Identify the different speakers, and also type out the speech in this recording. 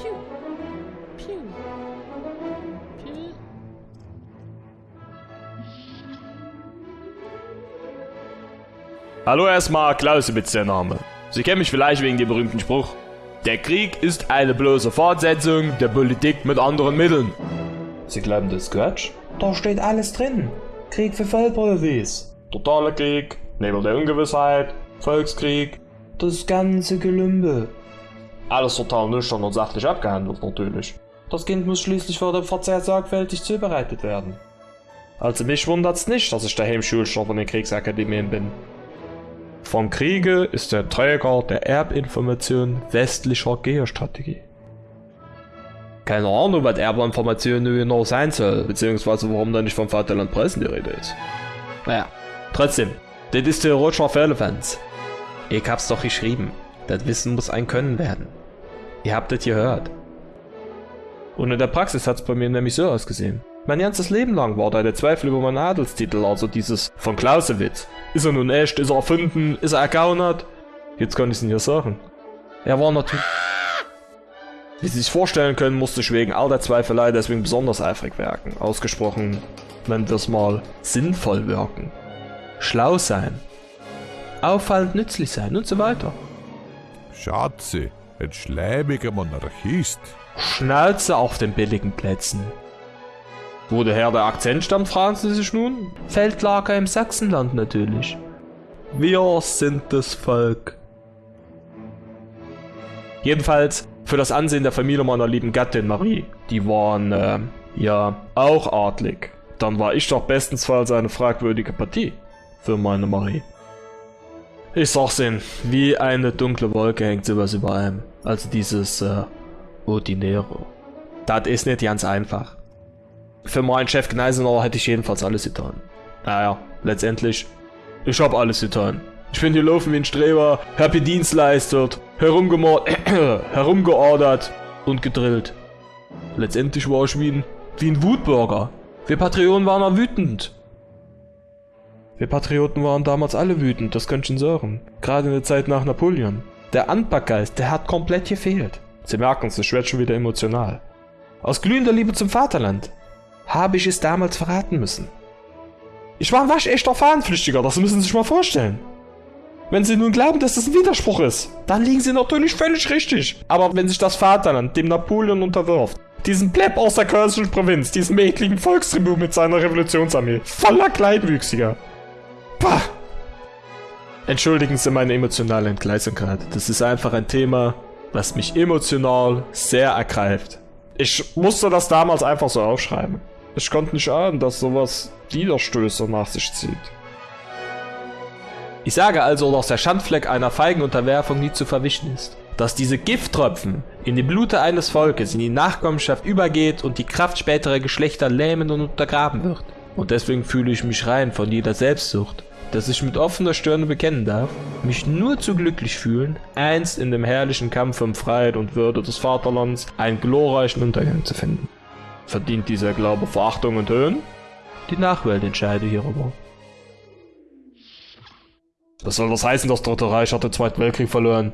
Speaker 1: Piu. Piu. Piu.
Speaker 2: Hallo erstmal, Clausewitz der Name. Sie kennen mich vielleicht wegen dem berühmten Spruch. Der Krieg ist eine bloße Fortsetzung der Politik mit anderen Mitteln. Sie glauben das Quatsch? Da steht alles drin. Krieg für Vollprofis. Totaler Krieg, Nebel der Ungewissheit, Volkskrieg, das ganze Gelümbe. Alles total nüchtern und sachlich abgehandelt natürlich. Das Kind muss schließlich vor dem Verzehr sorgfältig zubereitet werden. Also mich wundert's nicht, dass ich daheim Schulstoff in den Kriegsakademien bin. Vom Kriege ist der Träger der Erbinformation westlicher Geostrategie. Keine Ahnung, was Erbinformation nun genau sein soll, beziehungsweise warum da nicht vom Vaterland Pressen die Rede ist. Naja, trotzdem, das ist theoretisch alle Fans. Ich hab's doch geschrieben. Das Wissen muss ein Können werden. Ihr habt das gehört. Und in der Praxis hat's bei mir nämlich so ausgesehen. Mein ganzes Leben lang war da der Zweifel über meinen Adelstitel, also dieses von Clausewitz. Ist er nun echt? Ist er erfunden? Ist er ergaunert? Jetzt kann ich's Ihnen hier sagen. Er war natürlich... Wie Sie sich vorstellen können, musste ich wegen all der Zweifelei deswegen besonders eifrig wirken. Ausgesprochen, nennen wir es mal, sinnvoll wirken. Schlau sein. Auffallend nützlich sein und so weiter.
Speaker 3: Schatze, ein schleimiger Monarchist.
Speaker 2: Schnauze auf den billigen Plätzen. Wo daher der Akzent stammt, fragen Sie sich nun? Feldlager im Sachsenland natürlich. Wir sind das Volk. Jedenfalls für das Ansehen der Familie meiner lieben Gattin Marie. Die waren, äh, ja, auch adlig. Dann war ich doch bestensfalls eine fragwürdige Partie für meine Marie. Ich sag's Ihnen, wie eine dunkle Wolke hängt sowas über einem. Also dieses, äh, Ordinäre. Das ist nicht ganz einfach. Für meinen Chef Gneisenauer hätte ich jedenfalls alles getan. Naja, letztendlich, ich hab alles getan. Ich bin hier laufen wie ein Streber, hab hier Dienst leistet, herumgeordert und gedrillt. Letztendlich war ich wie ein, wie ein Wutbürger. Wir Patrioten waren auch wütend. Wir Patrioten waren damals alle wütend, das könnt ihr sagen. Gerade in der Zeit nach Napoleon. Der Anpackgeist, der hat komplett gefehlt. Sie merken es, ich werde schon wieder emotional. Aus glühender Liebe zum Vaterland habe ich es damals verraten müssen. Ich war ein waschechter Fahnenflüchtiger, das müssen Sie sich mal vorstellen. Wenn Sie nun glauben, dass das ein Widerspruch ist, dann liegen Sie natürlich völlig richtig. Aber wenn sich das Vaterland dem Napoleon unterwirft, diesen Pleb aus der kölnischen Provinz, diesen ekligen Volkstribut mit seiner Revolutionsarmee, voller Kleinwüchsiger. Pah! Entschuldigen Sie meine emotionale Entgleisung Das ist einfach ein Thema, was mich emotional sehr ergreift. Ich musste das damals einfach so aufschreiben. Ich konnte nicht ahnen, dass sowas Widerstöße nach sich zieht. Ich sage also, dass der Schandfleck einer feigen Unterwerfung nie zu verwischen ist. Dass diese Gifttropfen in die Blute eines Volkes in die Nachkommenschaft übergeht und die Kraft späterer Geschlechter lähmen und untergraben wird. Und deswegen fühle ich mich rein von jeder Selbstsucht, dass ich mit offener Stirne bekennen darf, mich nur zu glücklich fühlen, einst in dem herrlichen Kampf um Freiheit und Würde des Vaterlands einen glorreichen Untergang zu finden. Verdient dieser Glaube Verachtung und Höhen? Die Nachwelt entscheide hierüber. Was soll das heißen, das Dritte Reich hat den Zweiten Weltkrieg verloren?